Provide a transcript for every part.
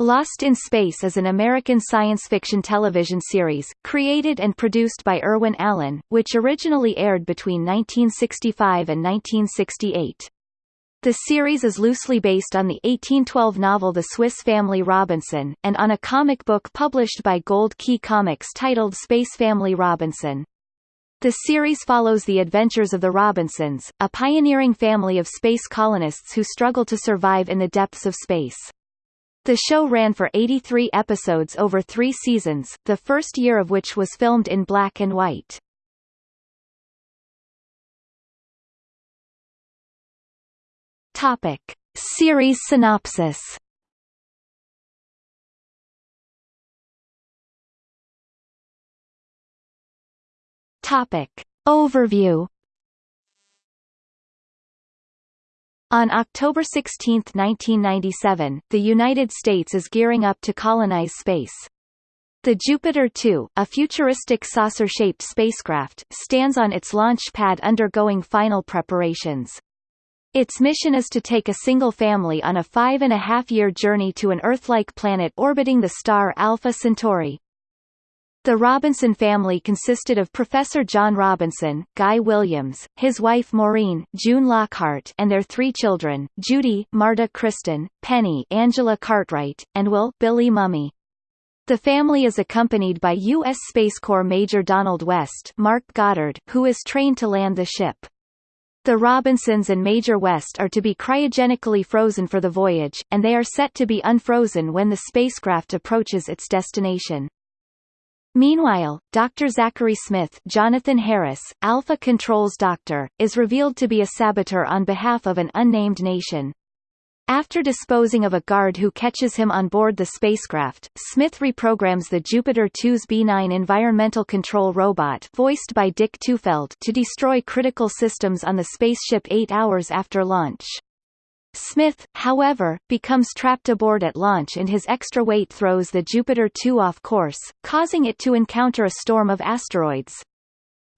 Lost in Space is an American science fiction television series, created and produced by Irwin Allen, which originally aired between 1965 and 1968. The series is loosely based on the 1812 novel The Swiss Family Robinson, and on a comic book published by Gold Key Comics titled Space Family Robinson. The series follows the adventures of the Robinsons, a pioneering family of space colonists who struggle to survive in the depths of space. The show ran for 83 episodes over three seasons, the first year of which was filmed in black and white. Topic. Series synopsis Topic. Overview On October 16, 1997, the United States is gearing up to colonize space. The Jupiter 2, a futuristic saucer-shaped spacecraft, stands on its launch pad undergoing final preparations. Its mission is to take a single family on a five-and-a-half-year journey to an Earth-like planet orbiting the star Alpha Centauri. The Robinson family consisted of Professor John Robinson, Guy Williams, his wife Maureen, June Lockhart and their three children, Judy, Marta Kristen, Penny Angela Cartwright, and Will Billy Mumy. The family is accompanied by U.S. Space Corps Major Donald West Mark Goddard, who is trained to land the ship. The Robinsons and Major West are to be cryogenically frozen for the voyage, and they are set to be unfrozen when the spacecraft approaches its destination. Meanwhile, Dr. Zachary Smith Jonathan Harris, Alpha Control's doctor, is revealed to be a saboteur on behalf of an unnamed nation. After disposing of a guard who catches him on board the spacecraft, Smith reprograms the Jupiter 2's B-9 environmental control robot voiced by Dick Tufeld to destroy critical systems on the spaceship eight hours after launch. Smith, however, becomes trapped aboard at launch and his extra weight throws the Jupiter 2 off course, causing it to encounter a storm of asteroids.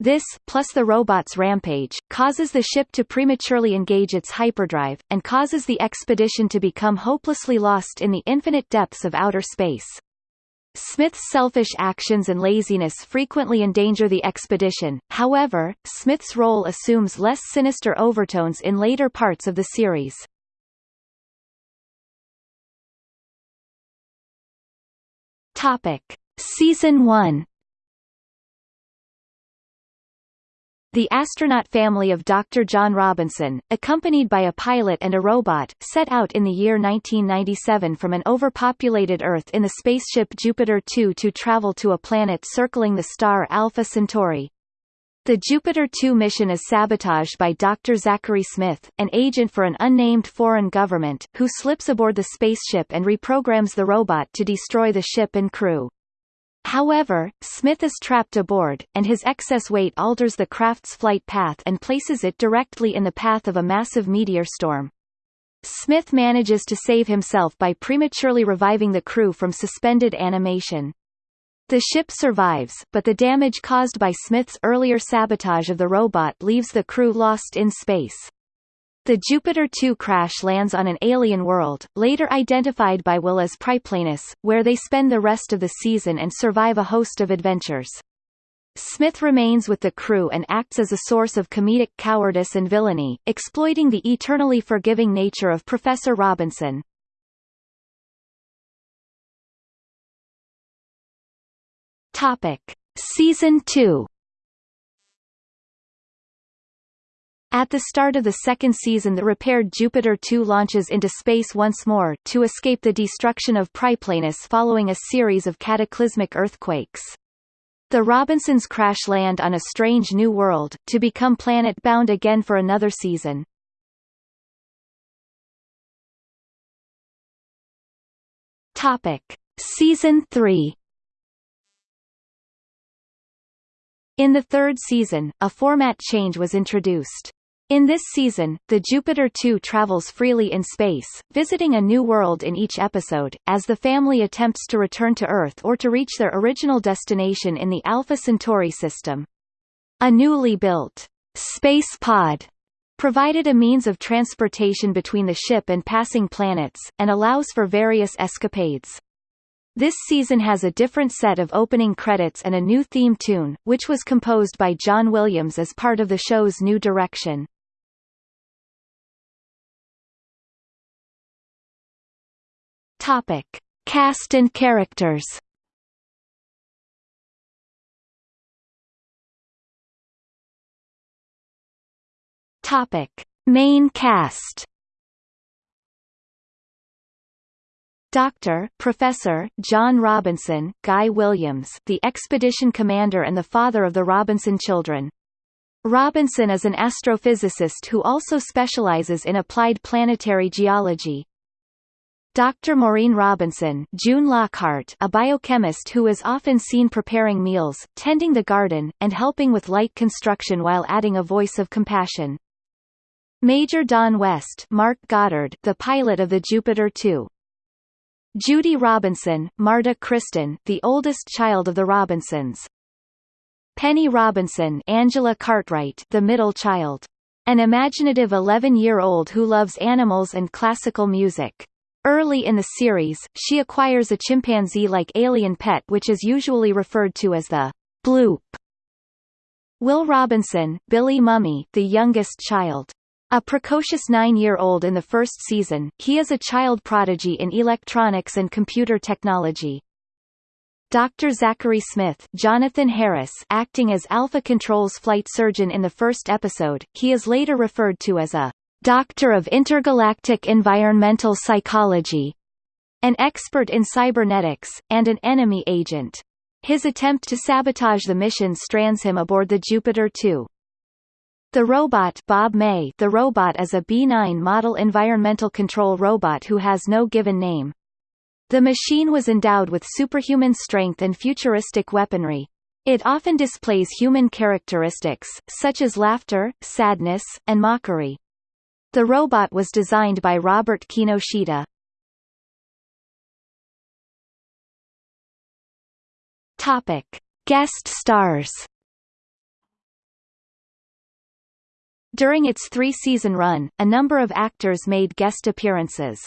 This, plus the robot's rampage, causes the ship to prematurely engage its hyperdrive, and causes the expedition to become hopelessly lost in the infinite depths of outer space. Smith's selfish actions and laziness frequently endanger the expedition, however, Smith's role assumes less sinister overtones in later parts of the series. Topic: Season 1 The astronaut family of Dr. John Robinson, accompanied by a pilot and a robot, set out in the year 1997 from an overpopulated Earth in the spaceship Jupiter 2 to travel to a planet circling the star Alpha Centauri. The Jupiter 2 mission is sabotaged by Dr. Zachary Smith, an agent for an unnamed foreign government, who slips aboard the spaceship and reprograms the robot to destroy the ship and crew. However, Smith is trapped aboard, and his excess weight alters the craft's flight path and places it directly in the path of a massive meteor storm. Smith manages to save himself by prematurely reviving the crew from suspended animation. The ship survives, but the damage caused by Smith's earlier sabotage of the robot leaves the crew lost in space. The Jupiter 2 crash lands on an alien world, later identified by Will as Priplanus, where they spend the rest of the season and survive a host of adventures. Smith remains with the crew and acts as a source of comedic cowardice and villainy, exploiting the eternally forgiving nature of Professor Robinson. Topic: Season 2 At the start of the second season the repaired Jupiter 2 launches into space once more, to escape the destruction of Priplanus following a series of cataclysmic earthquakes. The Robinsons crash land on a strange new world, to become planet-bound again for another season. Topic. Season 3 In the third season, a format change was introduced. In this season, the Jupiter 2 travels freely in space, visiting a new world in each episode, as the family attempts to return to Earth or to reach their original destination in the Alpha Centauri system. A newly built space pod provided a means of transportation between the ship and passing planets, and allows for various escapades. This season has a different set of opening credits and a new theme tune, which was composed by John Williams as part of the show's new direction. Topic: Cast and characters. Topic: Main cast. Doctor, Professor, John Robinson, Guy Williams the expedition commander and the father of the Robinson children. Robinson is an astrophysicist who also specializes in applied planetary geology. Dr. Maureen Robinson June Lockhart a biochemist who is often seen preparing meals, tending the garden, and helping with light construction while adding a voice of compassion. Major Don West Mark Goddard the pilot of the Jupiter 2. Judy Robinson Marta Kristen the oldest child of the Robinsons. Penny Robinson Angela Cartwright the middle child. An imaginative 11-year-old who loves animals and classical music. Early in the series, she acquires a chimpanzee-like alien pet which is usually referred to as the bloop. Will Robinson, Billy Mumy, the youngest child. A precocious nine-year-old in the first season, he is a child prodigy in electronics and computer technology. Dr. Zachary Smith Jonathan Harris acting as Alpha Control's flight surgeon in the first episode, he is later referred to as a Doctor of Intergalactic Environmental Psychology, an expert in cybernetics, and an enemy agent. His attempt to sabotage the mission strands him aboard the Jupiter 2. The robot Bob May the robot is a B-9 model environmental control robot who has no given name. The machine was endowed with superhuman strength and futuristic weaponry. It often displays human characteristics, such as laughter, sadness, and mockery. The robot was designed by Robert Kinoshita. Topic: Guest stars. During its three-season run, a number of actors made guest appearances.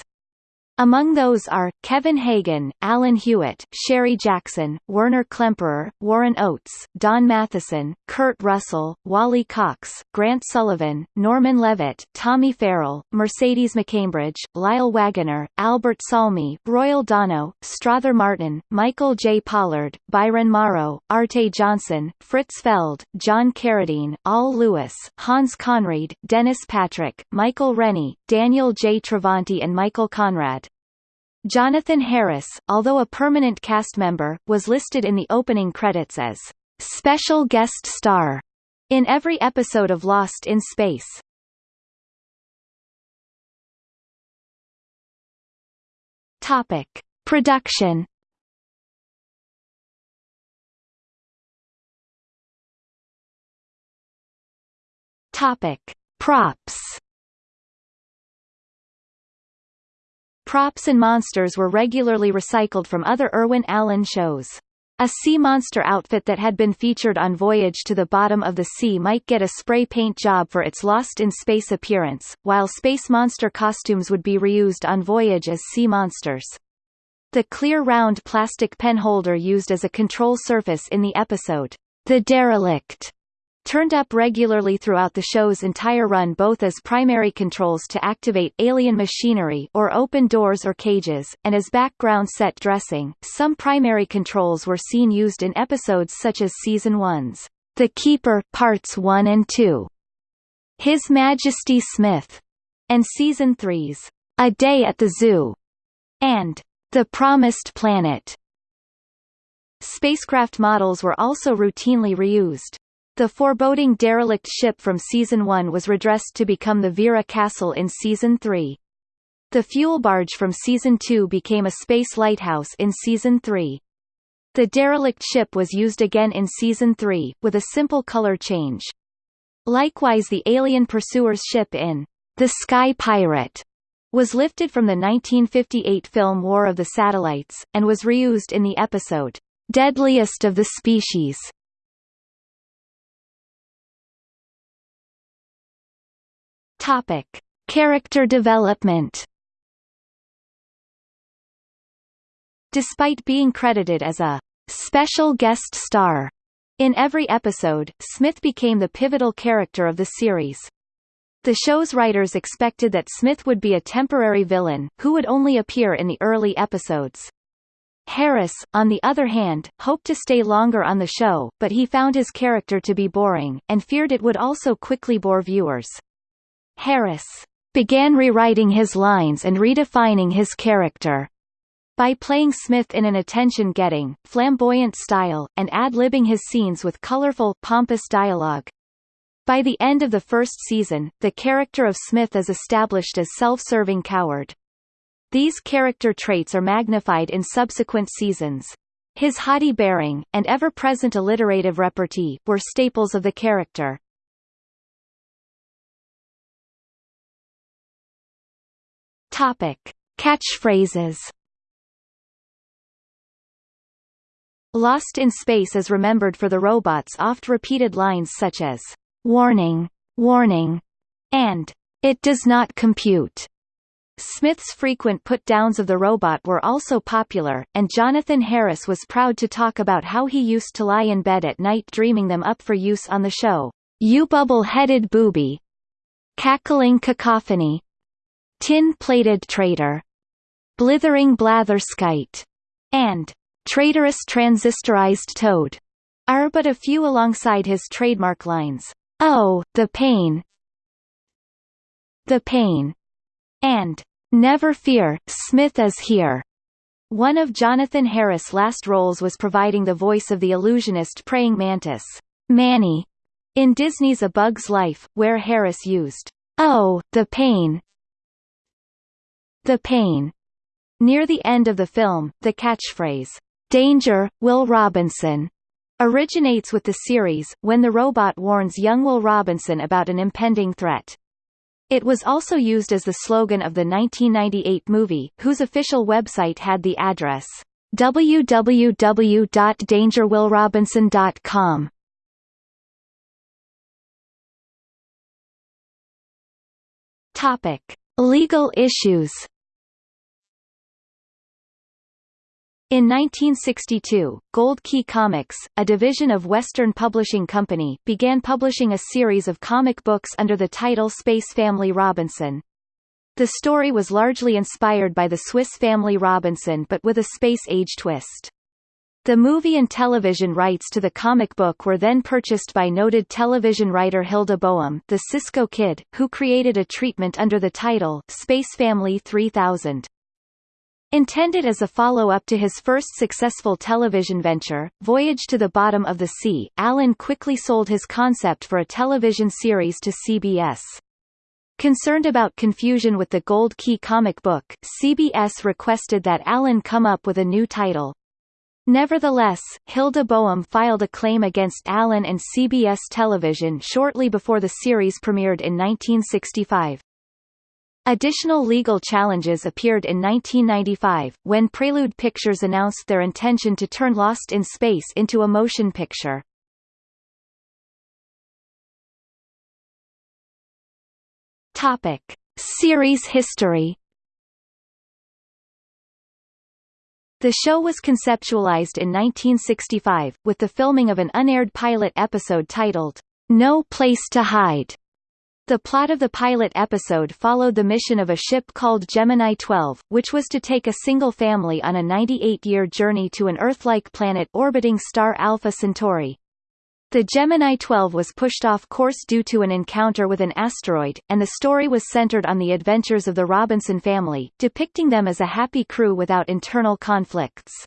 Among those are, Kevin Hagen, Alan Hewitt, Sherry Jackson, Werner Klemperer, Warren Oates, Don Matheson, Kurt Russell, Wally Cox, Grant Sullivan, Norman Levitt, Tommy Farrell, Mercedes McCambridge, Lyle Waggoner, Albert Salmi, Royal Dano, Strother Martin, Michael J. Pollard, Byron Morrow, Arte Johnson, Fritz Feld, John Carradine, Al Lewis, Hans Conried, Dennis Patrick, Michael Rennie, Daniel J. Travanti and Michael Conrad. Jonathan Harris, although a permanent cast member, was listed in the opening credits as special guest star in every episode of Lost in Space. Topic: Production. Topic: Props. Props and monsters were regularly recycled from other Irwin Allen shows. A sea monster outfit that had been featured on Voyage to the Bottom of the Sea might get a spray paint job for its Lost in Space appearance, while space monster costumes would be reused on Voyage as sea monsters. The clear round plastic pen holder used as a control surface in the episode, The Derelict, turned up regularly throughout the show's entire run both as primary controls to activate alien machinery or open doors or cages, and as background set dressing. Some primary controls were seen used in episodes such as Season 1's The Keeper Parts 1 and 2, His Majesty Smith, and Season 3's A Day at the Zoo, and The Promised Planet. Spacecraft models were also routinely reused. The foreboding derelict ship from Season 1 was redressed to become the Vera Castle in Season 3. The fuel barge from Season 2 became a space lighthouse in Season 3. The derelict ship was used again in Season 3, with a simple color change. Likewise the alien pursuer's ship in The Sky Pirate was lifted from the 1958 film War of the Satellites, and was reused in the episode, Deadliest of the Species. Topic: Character development. Despite being credited as a special guest star in every episode, Smith became the pivotal character of the series. The show's writers expected that Smith would be a temporary villain, who would only appear in the early episodes. Harris, on the other hand, hoped to stay longer on the show, but he found his character to be boring, and feared it would also quickly bore viewers. Harris began rewriting his lines and redefining his character by playing Smith in an attention-getting, flamboyant style, and ad-libbing his scenes with colorful, pompous dialogue. By the end of the first season, the character of Smith is established as self-serving coward. These character traits are magnified in subsequent seasons. His haughty bearing, and ever-present alliterative repartee, were staples of the character. Topic. Catchphrases Lost in Space is remembered for the robot's oft-repeated lines such as, "'Warning! Warning!' and "'It does not compute!' Smith's frequent put-downs of the robot were also popular, and Jonathan Harris was proud to talk about how he used to lie in bed at night dreaming them up for use on the show, "'You Bubble-Headed Booby' Cackling Cacophony Tin-Plated Traitor Blithering Blatherskite and traitorous transistorized toad are but a few alongside his trademark lines, Oh, the pain! The pain! and Never fear, Smith is here. One of Jonathan Harris' last roles was providing the voice of the illusionist praying mantis, Manny, in Disney's A Bug's Life, where Harris used, Oh, the pain! The pain! Near the end of the film, the catchphrase, Danger, Will Robinson originates with the series, when the robot warns young Will Robinson about an impending threat. It was also used as the slogan of the 1998 movie, whose official website had the address www.dangerwillrobinson.com. Topic: Legal issues In 1962, Gold Key Comics, a division of Western Publishing Company, began publishing a series of comic books under the title Space Family Robinson. The story was largely inspired by the Swiss Family Robinson but with a space-age twist. The movie and television rights to the comic book were then purchased by noted television writer Hilda Bohem, the Cisco Kid, who created a treatment under the title, Space Family 3000. Intended as a follow-up to his first successful television venture, Voyage to the Bottom of the Sea, Allen quickly sold his concept for a television series to CBS. Concerned about confusion with the Gold Key comic book, CBS requested that Allen come up with a new title. Nevertheless, Hilda Bohem filed a claim against Allen and CBS Television shortly before the series premiered in 1965. Additional legal challenges appeared in 1995, when Prelude Pictures announced their intention to turn Lost in Space into a motion picture. Topic. Series history The show was conceptualized in 1965, with the filming of an unaired pilot episode titled, No Place to Hide, the plot of the pilot episode followed the mission of a ship called Gemini 12, which was to take a single family on a 98-year journey to an Earth-like planet orbiting star Alpha Centauri. The Gemini 12 was pushed off course due to an encounter with an asteroid, and the story was centered on the adventures of the Robinson family, depicting them as a happy crew without internal conflicts.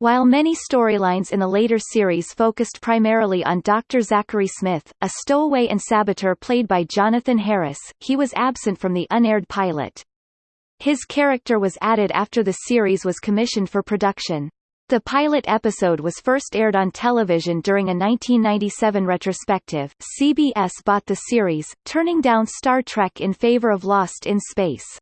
While many storylines in the later series focused primarily on Dr. Zachary Smith, a stowaway and saboteur played by Jonathan Harris, he was absent from the unaired pilot. His character was added after the series was commissioned for production. The pilot episode was first aired on television during a 1997 retrospective. CBS bought the series, turning down Star Trek in favor of Lost in Space.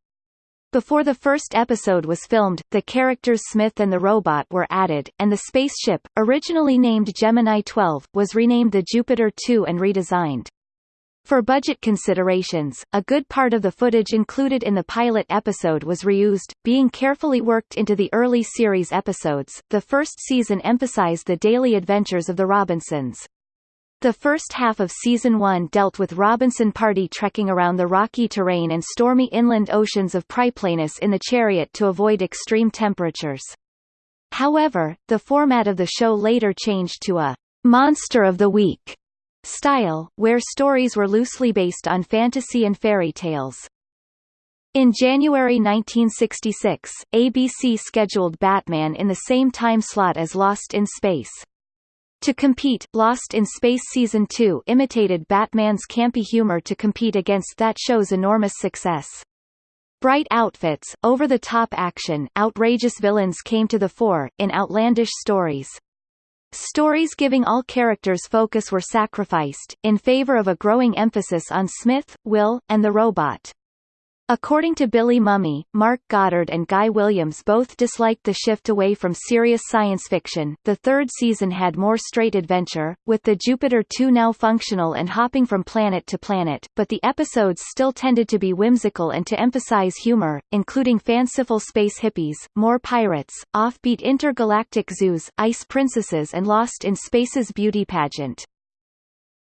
Before the first episode was filmed, the characters Smith and the robot were added, and the spaceship, originally named Gemini 12, was renamed the Jupiter 2 and redesigned. For budget considerations, a good part of the footage included in the pilot episode was reused, being carefully worked into the early series episodes. The first season emphasized the daily adventures of the Robinsons. The first half of season 1 dealt with Robinson party trekking around the rocky terrain and stormy inland oceans of Priplanus in the chariot to avoid extreme temperatures. However, the format of the show later changed to a Monster of the Week style, where stories were loosely based on fantasy and fairy tales. In January 1966, ABC scheduled Batman in the same time slot as Lost in Space. To compete, Lost in Space Season 2 imitated Batman's campy humor to compete against that show's enormous success. Bright outfits, over-the-top action, outrageous villains came to the fore, in outlandish stories. Stories giving all characters focus were sacrificed, in favor of a growing emphasis on Smith, Will, and the robot. According to Billy Mumy, Mark Goddard and Guy Williams both disliked the shift away from serious science fiction. The third season had more straight adventure, with the Jupiter 2 now functional and hopping from planet to planet, but the episodes still tended to be whimsical and to emphasize humor, including fanciful space hippies, more pirates, offbeat intergalactic zoos, ice princesses and Lost in Space's beauty pageant.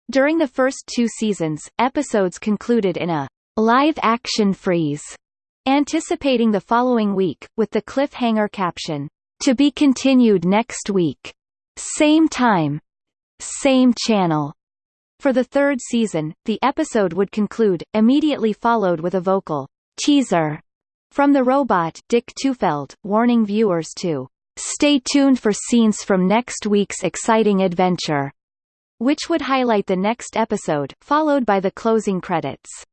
During the first two seasons, episodes concluded in a live-action freeze, anticipating the following week, with the cliffhanger caption, to be continued next week. Same time. Same channel. For the third season, the episode would conclude, immediately followed with a vocal teaser from the robot Dick Tufeld, warning viewers to stay tuned for scenes from next week's exciting adventure, which would highlight the next episode, followed by the closing credits.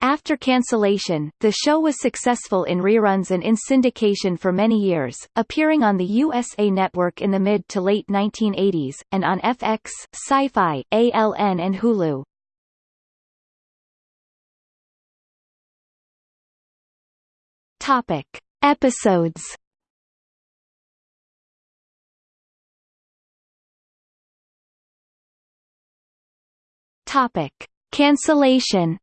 After cancellation, the show was successful in reruns and in syndication for many years, appearing on the USA Network in the mid to late 1980s, and on FX, Sci-Fi, ALN and Hulu. Topic. Episodes Topic. Cancellation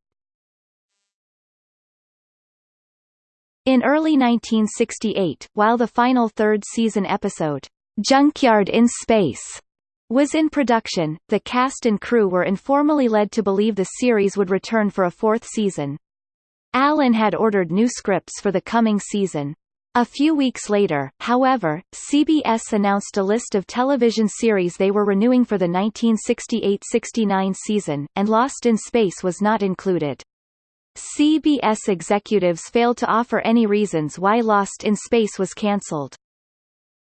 In early 1968, while the final third season episode, Junkyard in Space, was in production, the cast and crew were informally led to believe the series would return for a fourth season. Allen had ordered new scripts for the coming season. A few weeks later, however, CBS announced a list of television series they were renewing for the 1968–69 season, and Lost in Space was not included. CBS executives failed to offer any reasons why Lost in Space was cancelled.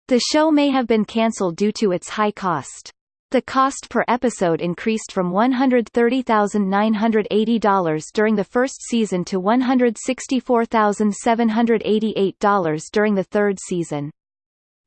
The show may have been cancelled due to its high cost. The cost per episode increased from $130,980 during the first season to $164,788 during the third season.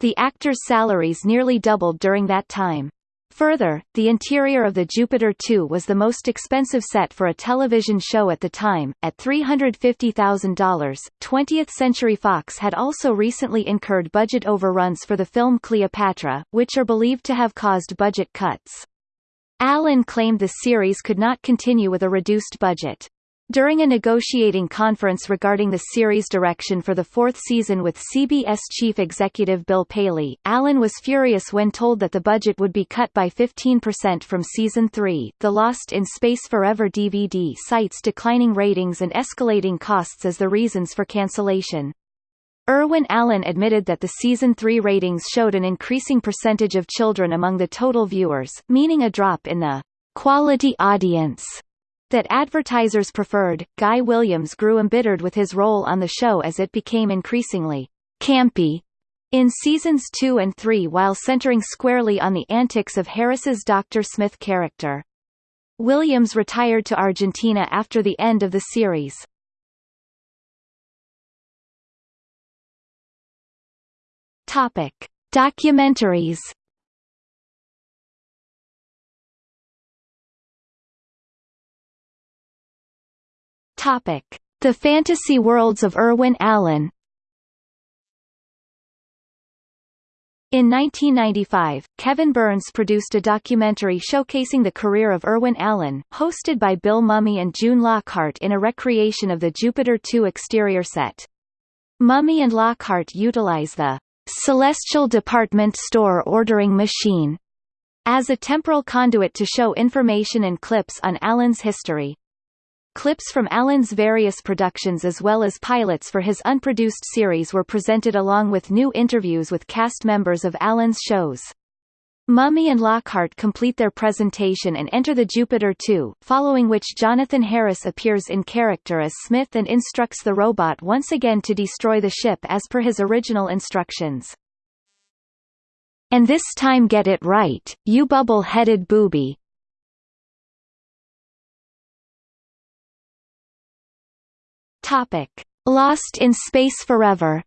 The actors' salaries nearly doubled during that time. Further, the interior of the Jupiter 2 was the most expensive set for a television show at the time, at $350,000. 20th Century Fox had also recently incurred budget overruns for the film Cleopatra, which are believed to have caused budget cuts. Allen claimed the series could not continue with a reduced budget. During a negotiating conference regarding the series direction for the fourth season with CBS chief executive Bill Paley, Allen was furious when told that the budget would be cut by 15% from season 3. The Lost in Space Forever DVD cites declining ratings and escalating costs as the reasons for cancellation. Irwin Allen admitted that the season 3 ratings showed an increasing percentage of children among the total viewers, meaning a drop in the quality audience that advertisers preferred. Guy Williams grew embittered with his role on the show as it became increasingly campy in seasons 2 and 3 while centering squarely on the antics of Harris's Dr. Smith character. Williams retired to Argentina after the end of the series. Topic: Documentaries Topic: The Fantasy Worlds of Irwin Allen. In 1995, Kevin Burns produced a documentary showcasing the career of Irwin Allen, hosted by Bill Mumy and June Lockhart in a recreation of the Jupiter 2 exterior set. Mumy and Lockhart utilize the Celestial Department Store ordering machine as a temporal conduit to show information and clips on Allen's history. Clips from Allen's various productions as well as pilots for his unproduced series were presented along with new interviews with cast members of Allen's shows. Mumy and Lockhart complete their presentation and enter the Jupiter 2, following which Jonathan Harris appears in character as Smith and instructs the robot once again to destroy the ship as per his original instructions. And this time get it right, you bubble-headed booby, Topic: Lost in Space Forever.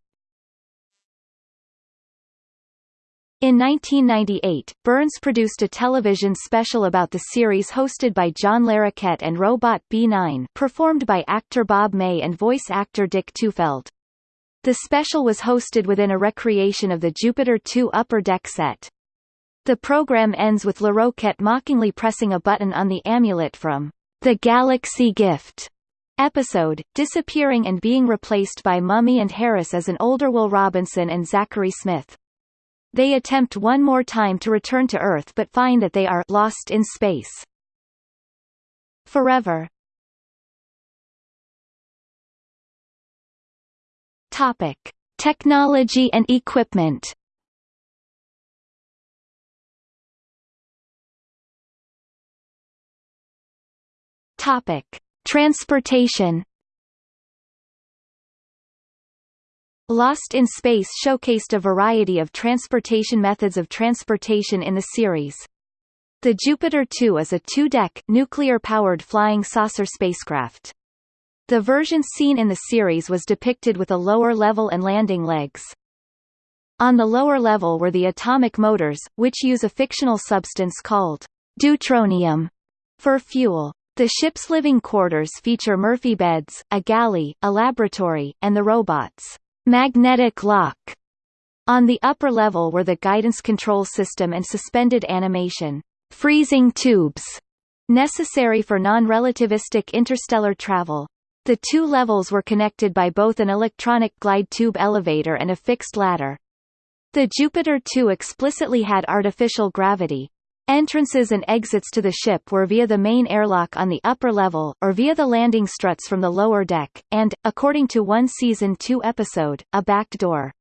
In 1998, Burns produced a television special about the series hosted by John Larroquette and Robot B9 performed by actor Bob May and voice actor Dick Tufeld. The special was hosted within a recreation of the Jupiter 2 upper deck set. The program ends with Larroquette mockingly pressing a button on the amulet from The Galaxy Gift episode, disappearing and being replaced by Mumy and Harris as an older Will Robinson and Zachary Smith. They attempt one more time to return to Earth but find that they are lost in space. Forever Topic. Technology and equipment Topic. Transportation Lost in Space showcased a variety of transportation methods of transportation in the series. The Jupiter 2 is a two-deck, nuclear-powered flying saucer spacecraft. The version seen in the series was depicted with a lower level and landing legs. On the lower level were the atomic motors, which use a fictional substance called deuteronium for fuel. The ship's living quarters feature Murphy beds, a galley, a laboratory, and the robot's magnetic lock. On the upper level were the guidance control system and suspended animation freezing tubes necessary for non-relativistic interstellar travel. The two levels were connected by both an electronic glide tube elevator and a fixed ladder. The Jupiter 2 explicitly had artificial gravity, Entrances and exits to the ship were via the main airlock on the upper level, or via the landing struts from the lower deck, and, according to one Season 2 episode, a back door.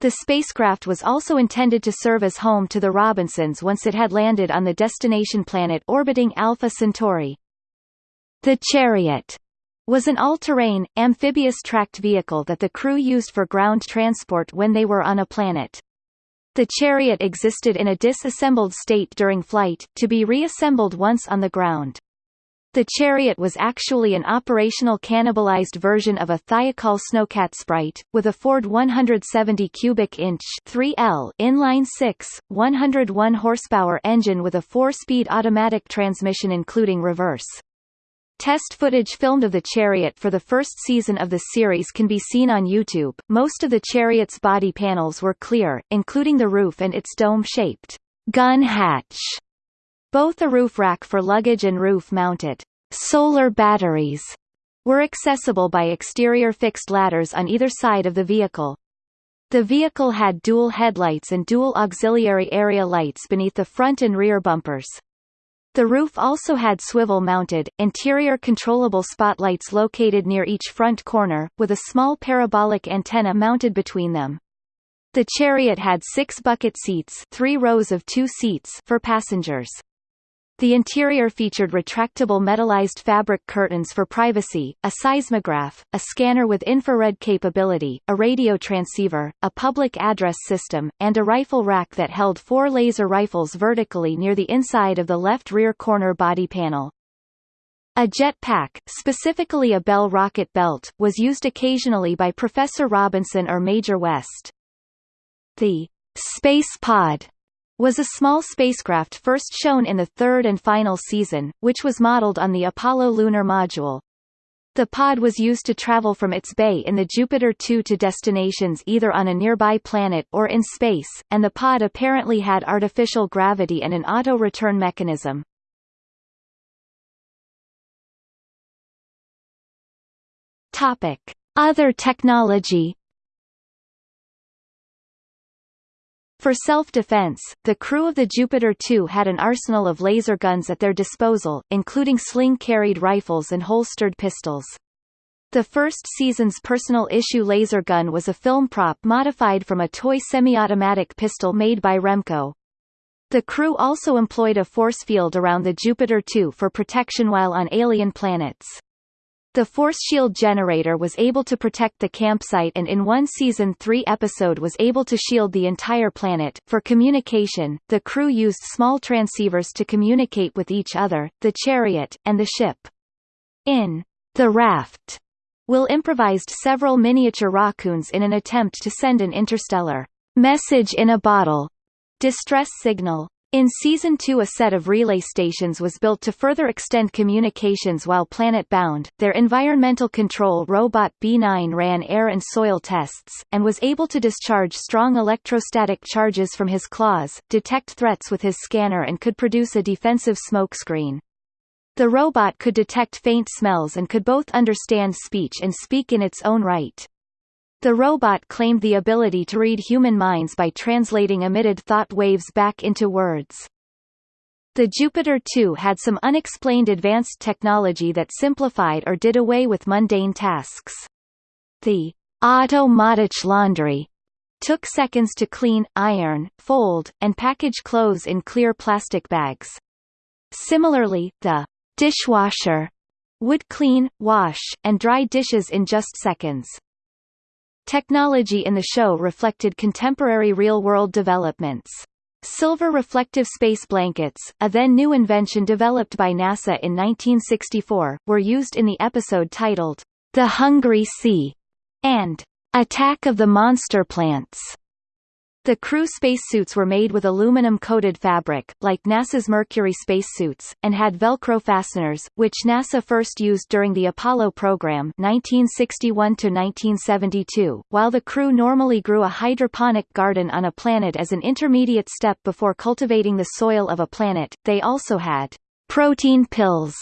The spacecraft was also intended to serve as home to the Robinsons once it had landed on the destination planet orbiting Alpha Centauri. The Chariot was an all-terrain, amphibious tracked vehicle that the crew used for ground transport when they were on a planet. The chariot existed in a disassembled state during flight, to be reassembled once on the ground. The chariot was actually an operational cannibalized version of a Thiokol Snowcat Sprite, with a Ford 170 cubic inch 3L inline 6, 101 horsepower engine with a four-speed automatic transmission including reverse. Test footage filmed of the chariot for the first season of the series can be seen on YouTube. Most of the chariot's body panels were clear, including the roof and its dome-shaped gun hatch. Both a roof rack for luggage and roof-mounted solar batteries were accessible by exterior fixed ladders on either side of the vehicle. The vehicle had dual headlights and dual auxiliary area lights beneath the front and rear bumpers. The roof also had swivel-mounted, interior controllable spotlights located near each front corner, with a small parabolic antenna mounted between them. The chariot had six bucket seats three rows of two seats for passengers. The interior featured retractable metallized fabric curtains for privacy, a seismograph, a scanner with infrared capability, a radio transceiver, a public address system, and a rifle rack that held four laser rifles vertically near the inside of the left rear corner body panel. A jet pack, specifically a Bell rocket belt, was used occasionally by Professor Robinson or Major West. The space pod was a small spacecraft first shown in the third and final season, which was modeled on the Apollo lunar module. The pod was used to travel from its bay in the Jupiter 2 to destinations either on a nearby planet or in space, and the pod apparently had artificial gravity and an auto-return mechanism. Topic: Other technology For self-defense, the crew of the Jupiter 2 had an arsenal of laser guns at their disposal, including sling-carried rifles and holstered pistols. The first season's personal issue laser gun was a film prop modified from a toy semi-automatic pistol made by Remco. The crew also employed a force field around the Jupiter 2 for protection while on alien planets. The force shield generator was able to protect the campsite and in one season 3 episode was able to shield the entire planet. For communication, the crew used small transceivers to communicate with each other, the chariot, and the ship. In The Raft, Will improvised several miniature raccoons in an attempt to send an interstellar message in a bottle distress signal. In Season 2 a set of relay stations was built to further extend communications while planet-bound. Their environmental control robot B9 ran air and soil tests, and was able to discharge strong electrostatic charges from his claws, detect threats with his scanner and could produce a defensive smokescreen. The robot could detect faint smells and could both understand speech and speak in its own right. The robot claimed the ability to read human minds by translating emitted thought waves back into words. The Jupiter 2 had some unexplained advanced technology that simplified or did away with mundane tasks. The automatic laundry took seconds to clean, iron, fold, and package clothes in clear plastic bags. Similarly, the dishwasher would clean, wash, and dry dishes in just seconds. Technology in the show reflected contemporary real-world developments. Silver reflective space blankets, a then new invention developed by NASA in 1964, were used in the episode titled, The Hungry Sea, and Attack of the Monster Plants. The crew spacesuits were made with aluminum-coated fabric, like NASA's Mercury spacesuits, and had Velcro fasteners, which NASA first used during the Apollo program 1961-1972. While the crew normally grew a hydroponic garden on a planet as an intermediate step before cultivating the soil of a planet, they also had protein pills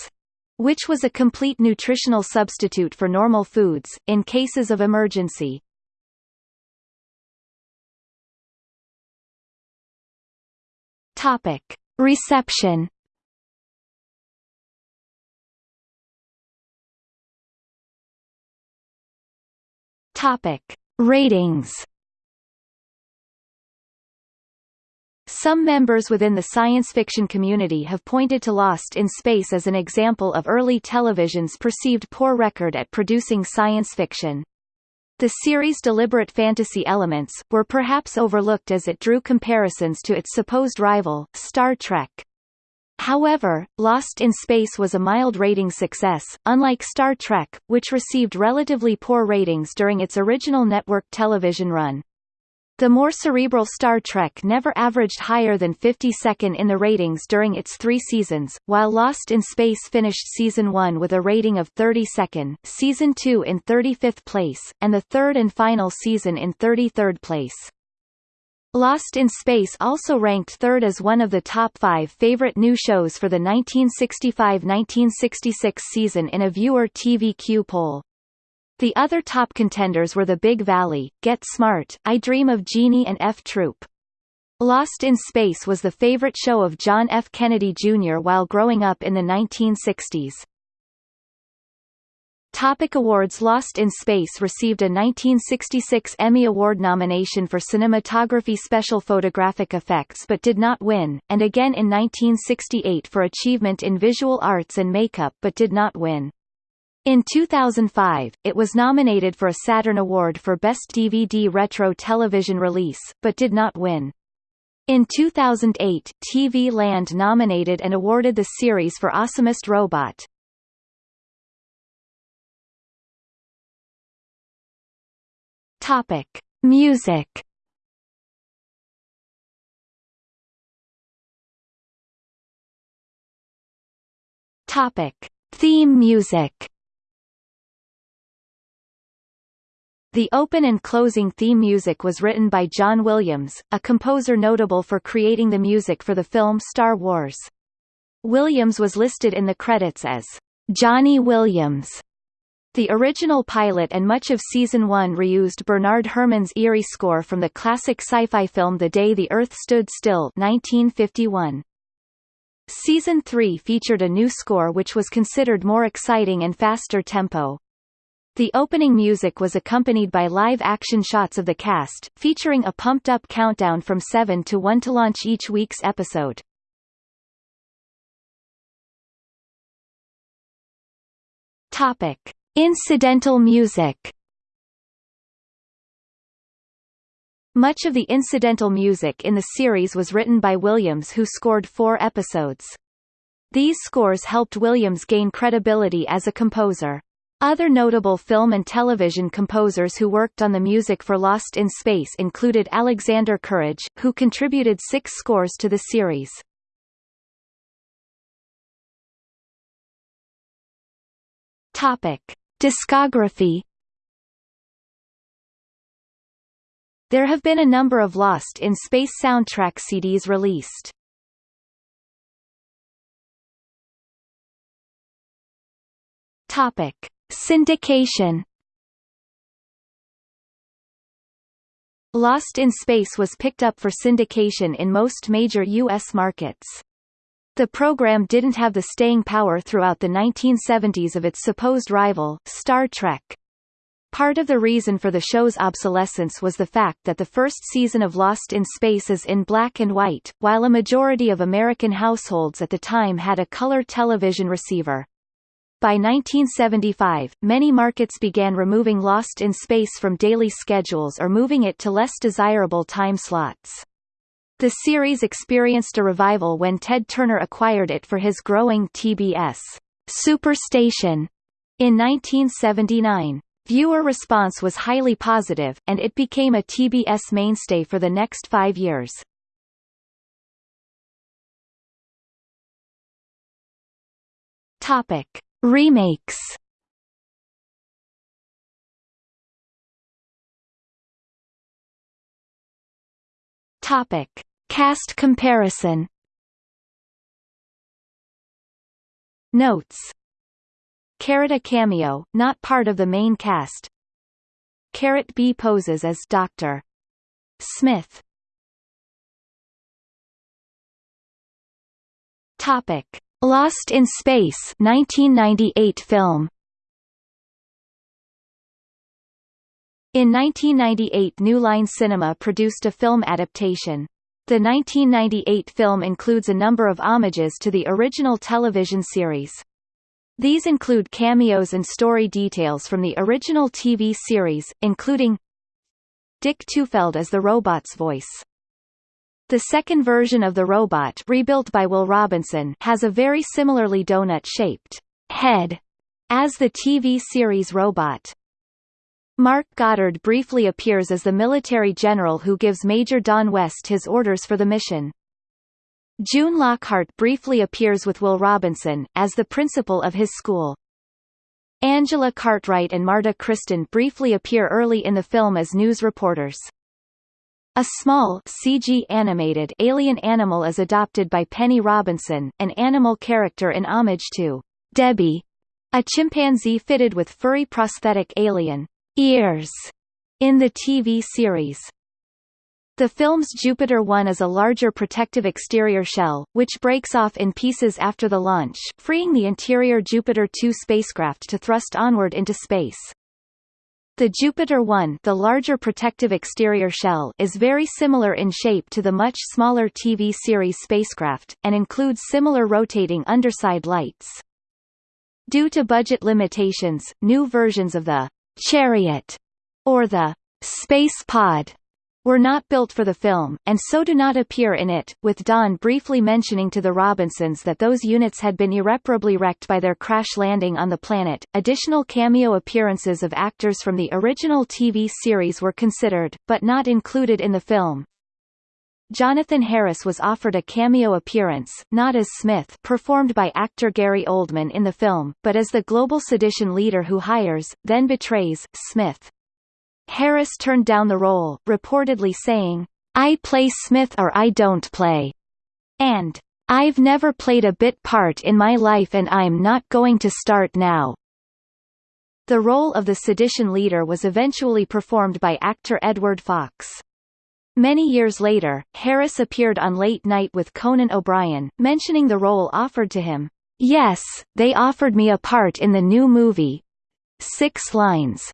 which was a complete nutritional substitute for normal foods, in cases of emergency. Topic. Reception Topic. Ratings Some members within the science fiction community have pointed to Lost in Space as an example of early television's perceived poor record at producing science fiction. The series' deliberate fantasy elements, were perhaps overlooked as it drew comparisons to its supposed rival, Star Trek. However, Lost in Space was a mild rating success, unlike Star Trek, which received relatively poor ratings during its original network television run. The more cerebral Star Trek never averaged higher than 52nd in the ratings during its three seasons, while Lost in Space finished Season 1 with a rating of 32nd, Season 2 in 35th place, and the third and final season in 33rd place. Lost in Space also ranked third as one of the top five favorite new shows for the 1965–1966 season in a viewer TVQ poll. The other top contenders were The Big Valley, Get Smart, I Dream of Jeannie and F Troop. Lost in Space was the favorite show of John F. Kennedy Jr. while growing up in the 1960s. Topic awards Lost in Space received a 1966 Emmy Award nomination for cinematography special photographic effects but did not win, and again in 1968 for achievement in visual arts and makeup but did not win. In 2005, it was nominated for a Saturn Award for Best DVD Retro Television Release, but did not win. In 2008, TV Land nominated and awarded the series for Awesomest Robot. Topic: Music. Topic: Theme music. The open and closing theme music was written by John Williams, a composer notable for creating the music for the film Star Wars. Williams was listed in the credits as Johnny Williams. The original pilot and much of Season 1 reused Bernard Herrmann's eerie score from the classic sci-fi film The Day the Earth Stood Still 1951. Season 3 featured a new score which was considered more exciting and faster tempo. The opening music was accompanied by live-action shots of the cast, featuring a pumped-up countdown from 7 to 1 to launch each week's episode. Topic: Incidental music. Much of the incidental music in the series was written by Williams who scored four episodes. These scores helped Williams gain credibility as a composer. Other notable film and television composers who worked on the music for Lost in Space included Alexander Courage, who contributed six scores to the series. Topic. Discography There have been a number of Lost in Space soundtrack CDs released. Topic: Syndication Lost in Space was picked up for syndication in most major U.S. markets. The program didn't have the staying power throughout the 1970s of its supposed rival, Star Trek. Part of the reason for the show's obsolescence was the fact that the first season of Lost in Space is in black and white, while a majority of American households at the time had a color television receiver. By 1975, many markets began removing Lost in Space from daily schedules or moving it to less desirable time slots. The series experienced a revival when Ted Turner acquired it for his growing TBS Superstation in 1979. Viewer response was highly positive, and it became a TBS mainstay for the next five years. Topic. Remakes Topic: Cast comparison. Notes. Carrot a cameo, not part of the main cast. Carrot B poses as Dr. Smith. Topic: Lost in Space 1998 film In 1998 New Line Cinema produced a film adaptation. The 1998 film includes a number of homages to the original television series. These include cameos and story details from the original TV series, including Dick Tufeld as the robot's voice. The second version of the robot rebuilt by Will Robinson has a very similarly donut-shaped head as the TV series robot. Mark Goddard briefly appears as the military general who gives Major Don West his orders for the mission. June Lockhart briefly appears with Will Robinson, as the principal of his school. Angela Cartwright and Marta Kristen briefly appear early in the film as news reporters. A small CG animated alien animal is adopted by Penny Robinson, an animal character in homage to Debbie, a chimpanzee fitted with furry prosthetic alien ears in the TV series. The film's Jupiter 1 is a larger protective exterior shell, which breaks off in pieces after the launch, freeing the interior Jupiter 2 spacecraft to thrust onward into space. The Jupiter 1 the larger protective exterior shell is very similar in shape to the much smaller TV series spacecraft, and includes similar rotating underside lights. Due to budget limitations, new versions of the Chariot or the Space Pod were not built for the film, and so do not appear in it, with Don briefly mentioning to the Robinsons that those units had been irreparably wrecked by their crash landing on the planet. Additional cameo appearances of actors from the original TV series were considered, but not included in the film. Jonathan Harris was offered a cameo appearance, not as Smith performed by actor Gary Oldman in the film, but as the global sedition leader who hires, then betrays, Smith. Harris turned down the role, reportedly saying, I play Smith or I don't play, and I've never played a bit part in my life and I'm not going to start now. The role of the sedition leader was eventually performed by actor Edward Fox. Many years later, Harris appeared on Late Night with Conan O'Brien, mentioning the role offered to him. Yes, they offered me a part in the new movie. Six lines.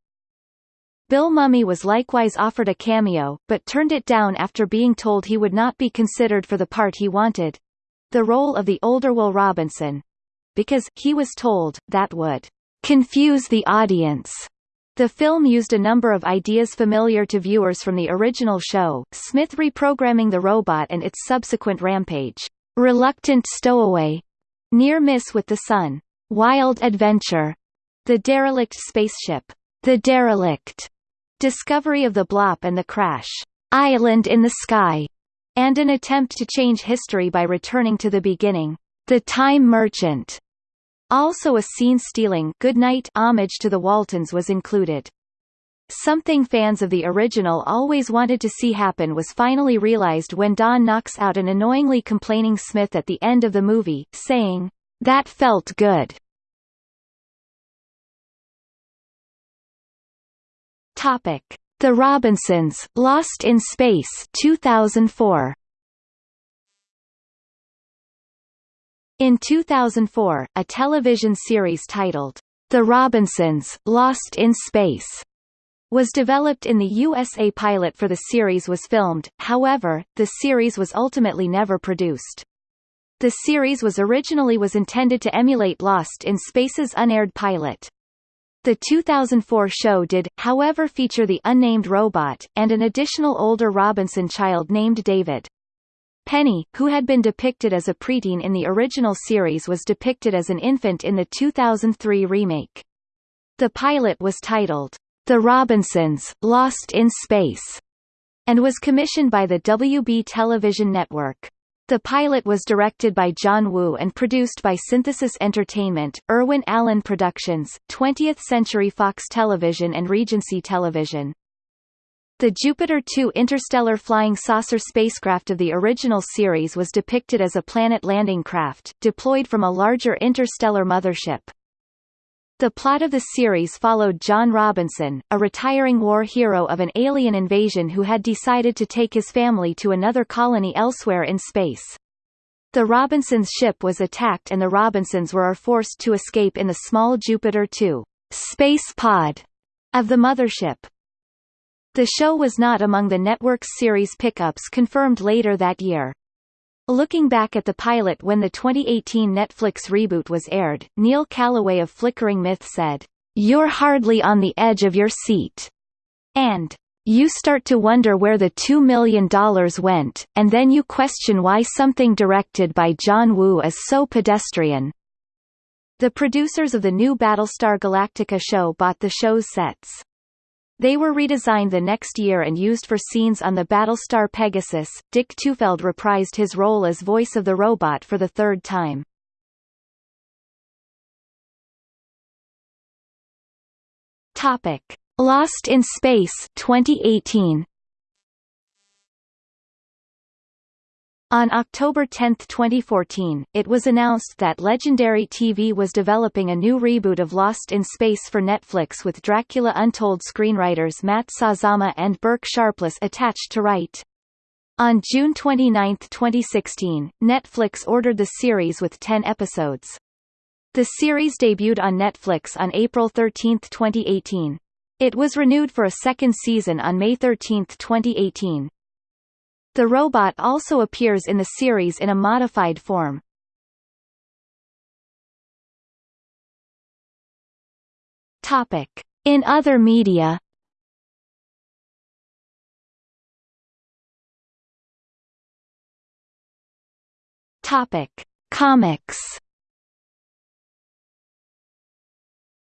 Bill Mumy was likewise offered a cameo, but turned it down after being told he would not be considered for the part he wanted the role of the older Will Robinson because, he was told, that would confuse the audience. The film used a number of ideas familiar to viewers from the original show, Smith reprogramming the robot and its subsequent rampage, reluctant stowaway, near miss with the sun, wild adventure, the derelict spaceship, the derelict, discovery of the Bloop and the crash, island in the sky, and an attempt to change history by returning to the beginning, the time merchant, also a scene-stealing Goodnight homage to the Waltons was included. Something fans of the original always wanted to see happen was finally realized when Don knocks out an annoyingly complaining Smith at the end of the movie, saying, That felt good. Topic. The Robinsons, Lost in Space 2004. In 2004, a television series titled, The Robinsons, Lost in Space, was developed in the USA pilot for the series was filmed, however, the series was ultimately never produced. The series was originally was intended to emulate Lost in Space's unaired pilot. The 2004 show did, however feature the unnamed robot, and an additional older Robinson child named David. Penny, who had been depicted as a preteen in the original series was depicted as an infant in the 2003 remake. The pilot was titled, The Robinsons, Lost in Space, and was commissioned by the WB Television Network. The pilot was directed by John Woo and produced by Synthesis Entertainment, Irwin Allen Productions, 20th Century Fox Television and Regency Television. The Jupiter 2 interstellar flying saucer spacecraft of the original series was depicted as a planet landing craft, deployed from a larger interstellar mothership. The plot of the series followed John Robinson, a retiring war hero of an alien invasion who had decided to take his family to another colony elsewhere in space. The Robinsons' ship was attacked and the Robinsons were forced to escape in the small Jupiter 2 space pod of the mothership. The show was not among the network's series pickups confirmed later that year. Looking back at the pilot when the 2018 Netflix reboot was aired, Neil Calloway of Flickering Myth said, You're hardly on the edge of your seat. And, you start to wonder where the $2 million went, and then you question why something directed by John Woo is so pedestrian. The producers of the new Battlestar Galactica show bought the show's sets. They were redesigned the next year and used for scenes on the Battlestar Pegasus. Dick Tufeld reprised his role as voice of the robot for the third time. Topic: Lost in Space 2018. On October 10, 2014, it was announced that Legendary TV was developing a new reboot of Lost in Space for Netflix with Dracula Untold screenwriters Matt Sazama and Burk Sharpless attached to write. On June 29, 2016, Netflix ordered the series with 10 episodes. The series debuted on Netflix on April 13, 2018. It was renewed for a second season on May 13, 2018. The robot also appears in the series in a modified form. Topic. In other media Topic. Comics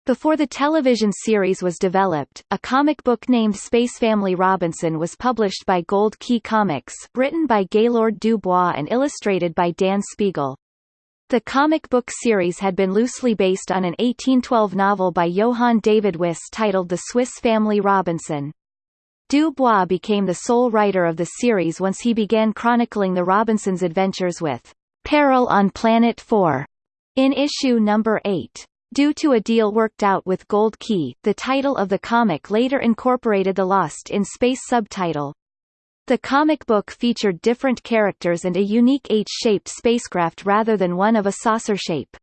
Before the television series was developed, a comic book named Space Family Robinson was published by Gold Key Comics, written by Gaylord Dubois and illustrated by Dan Spiegle. The comic book series had been loosely based on an 1812 novel by Johann David Wyss titled The Swiss Family Robinson. Dubois became the sole writer of the series once he began chronicling the Robinsons' adventures with Peril on Planet 4 in issue number 8. Due to a deal worked out with Gold Key, the title of the comic later incorporated the Lost in Space subtitle. The comic book featured different characters and a unique H-shaped spacecraft rather than one of a saucer shape.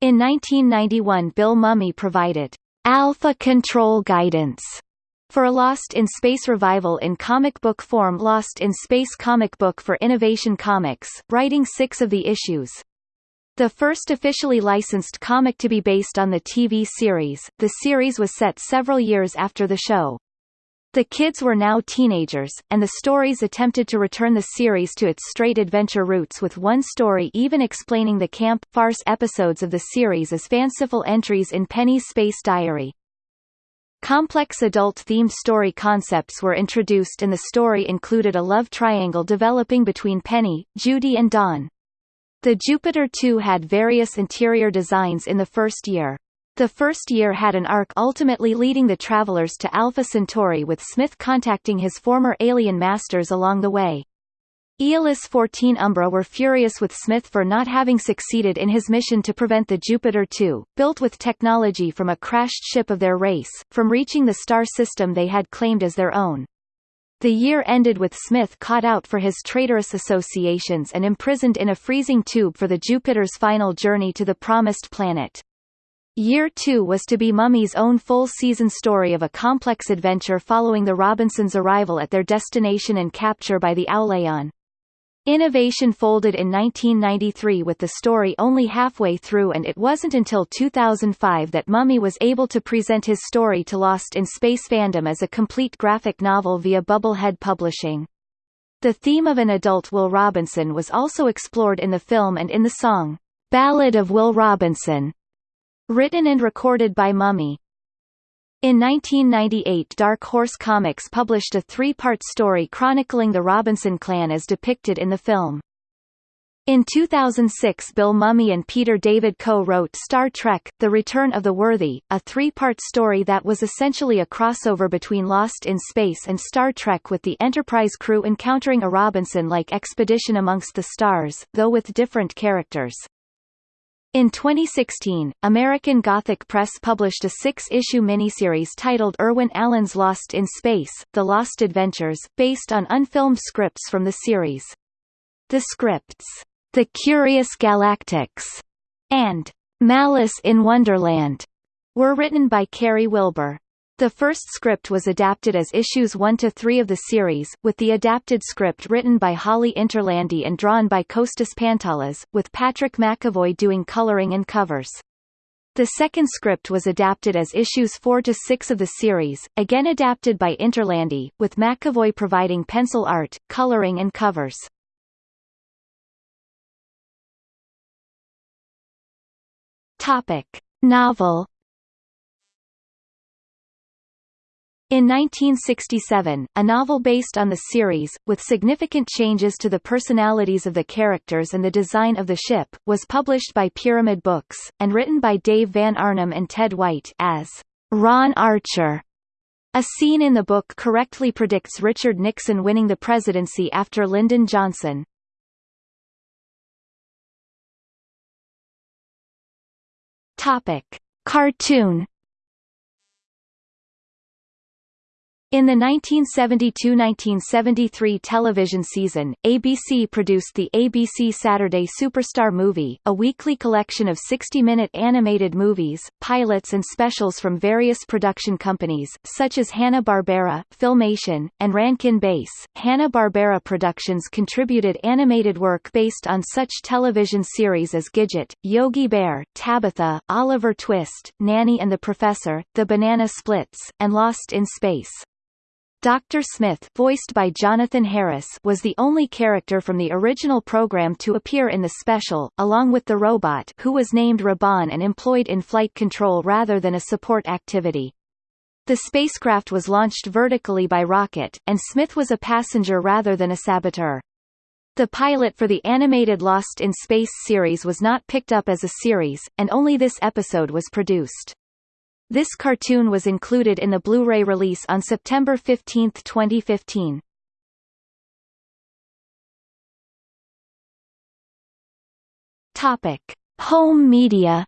In 1991 Bill Mumy provided Alpha Control Guidance for a Lost in Space revival in comic book form Lost in Space comic book for Innovation Comics, writing six of the issues. The first officially licensed comic to be based on the TV series, the series was set several years after the show. The kids were now teenagers, and the stories attempted to return the series to its straight adventure roots with one story even explaining the camp, farce episodes of the series as fanciful entries in Penny's Space Diary. Complex adult-themed story concepts were introduced and the story included a love triangle developing between Penny, Judy and Dawn. The Jupiter 2 had various interior designs in the first year. The first year had an arc ultimately leading the travelers to Alpha Centauri with Smith contacting his former alien masters along the way. Aeolus 14 Umbra were furious with Smith for not having succeeded in his mission to prevent the Jupiter 2, built with technology from a crashed ship of their race, from reaching the star system they had claimed as their own. The year ended with Smith caught out for his traitorous associations and imprisoned in a freezing tube for the Jupiter's final journey to the promised planet. Year 2 was to be Mumy's own full-season story of a complex adventure following the Robinsons' arrival at their destination and capture by the Aulayan. Innovation folded in 1993 with the story only halfway through and it wasn't until 2005 that Mumy was able to present his story to Lost in Space fandom as a complete graphic novel via Bubblehead Publishing. The theme of an adult Will Robinson was also explored in the film and in the song, Ballad of Will Robinson, written and recorded by Mumy. In 1998 Dark Horse Comics published a three-part story chronicling the Robinson clan as depicted in the film. In 2006 Bill Mumy and Peter David co-wrote Star Trek, The Return of the Worthy, a three-part story that was essentially a crossover between Lost in Space and Star Trek with the Enterprise crew encountering a Robinson-like expedition amongst the stars, though with different characters. In 2016, American Gothic Press published a six-issue miniseries titled Irwin Allen's Lost in Space, The Lost Adventures, based on unfilmed scripts from the series. The scripts, The Curious Galactics, and Malice in Wonderland, were written by Carey Wilber. The first script was adapted as issues 1 to 3 of the series, with the adapted script written by Holly Interlandi and drawn by Kostas Pantoulas, with Patrick McEvoy doing coloring and covers. The second script was adapted as issues 4 to 6 of the series, again adapted by Interlandi, with McEvoy providing pencil art, coloring and covers. Topic: Novel In 1967, a novel based on the series, with significant changes to the personalities of the characters and the design of the ship, was published by Pyramid Books, and written by Dave Van Arnam and Ted White as Ron Archer. A scene in the book correctly predicts Richard Nixon winning the presidency after Lyndon Johnson. Topic. Cartoon In the 1972–1973 television season, ABC produced the ABC Saturday Superstar Movie, a weekly collection of 60-minute animated movies, pilots and specials from various production companies, such as Hanna-Barbera, Filmation, and Rankin Bass. Hanna-Barbera Productions contributed animated work based on such television series as Gidget, Yogi Bear, Tabitha, Oliver Twist, Nanny and the Professor, The Banana Splits, and Lost in Space. Dr. Smith voiced by Jonathan Harris was the only character from the original program to appear in the special, along with the robot who was named Robon and employed in flight control rather than a support activity. The spacecraft was launched vertically by rocket, and Smith was a passenger rather than a saboteur. The pilot for the animated Lost in Space series was not picked up as a series, and only this episode was produced. This cartoon was included in the Blu-ray release on September 15, 2015. Topic: Home media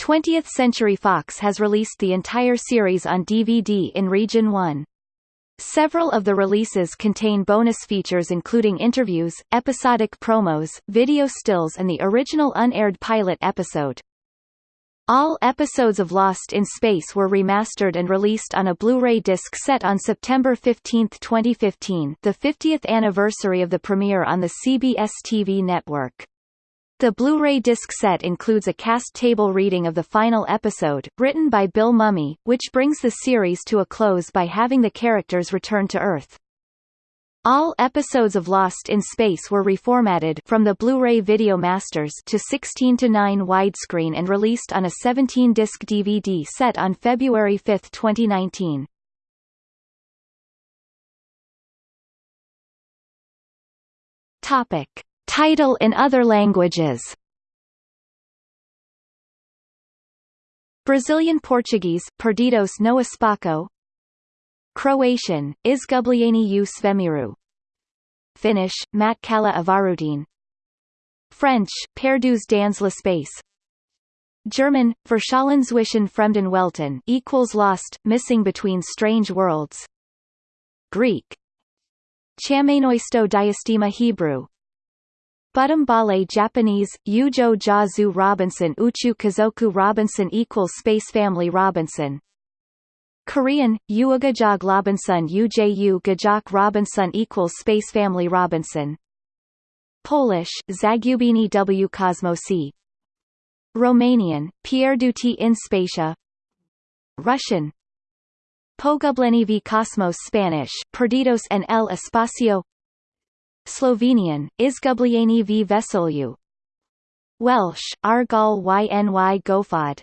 20th Century Fox has released the entire series on DVD in Region 1. Several of the releases contain bonus features including interviews, episodic promos, video stills and the original unaired pilot episode. All episodes of Lost in Space were remastered and released on a Blu-ray disc set on September 15, 2015 the 50th anniversary of the premiere on the CBS TV network. The Blu-ray disc set includes a cast table reading of the final episode, written by Bill Mumy, which brings the series to a close by having the characters return to Earth. All episodes of Lost in Space were reformatted from the Blu-ray Video Masters to 16 to 9 widescreen and released on a 17-disc DVD set on February 5, 2019. Topic: Title in other languages. Brazilian Portuguese, Perdidos no Espaco Croatian, Izgubljeni u svemiru. Finnish, Matkala Avarutin French, Perdus dans l'espace German, Verschollen zwischen fremden Welten equals lost, missing between strange worlds. Greek. Chamenoisto diastema Hebrew Bale Japanese, Ujo Jazu Robinson Uchu Kazoku Robinson equals Space Family Robinson. Korean, Uugajog Robinson Uju Gajok Robinson equals Space Family Robinson. Polish, Zagubini w Kosmosi Romanian, Pierduti in Spacia. Russian. Pogubleni v Cosmos Spanish, Perdidos en el Espacio Slovenian, Izgubljeni v vesolju Welsh, Argal yny gofod